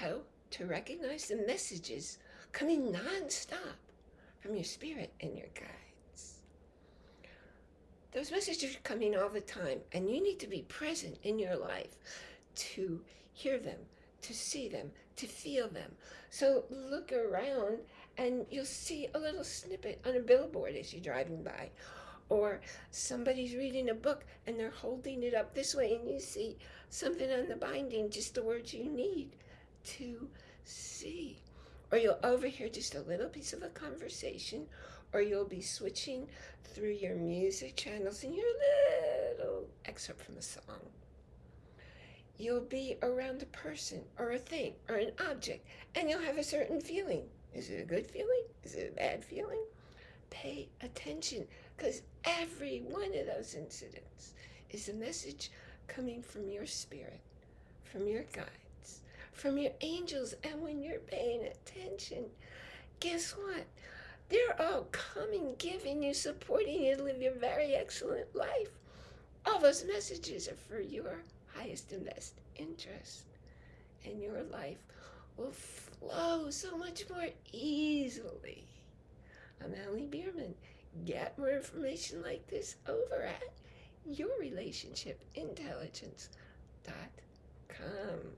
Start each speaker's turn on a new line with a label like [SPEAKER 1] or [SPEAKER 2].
[SPEAKER 1] how to recognize the messages coming non-stop from your spirit and your guides. Those messages are coming all the time, and you need to be present in your life to hear them, to see them, to feel them. So look around and you'll see a little snippet on a billboard as you're driving by. Or somebody's reading a book and they're holding it up this way and you see something on the binding, just the words you need to see. Or you'll overhear just a little piece of a conversation or you'll be switching through your music channels and your little excerpt from a song you'll be around a person or a thing or an object and you'll have a certain feeling. Is it a good feeling? Is it a bad feeling? Pay attention because every one of those incidents is a message coming from your spirit, from your guides, from your angels. And when you're paying attention, guess what? They're all coming, giving you, supporting you to live your very excellent life. All those messages are for your highest and best interest. And your life will flow so much more easily. I'm Allie Bierman. Get more information like this over at yourrelationshipintelligence.com.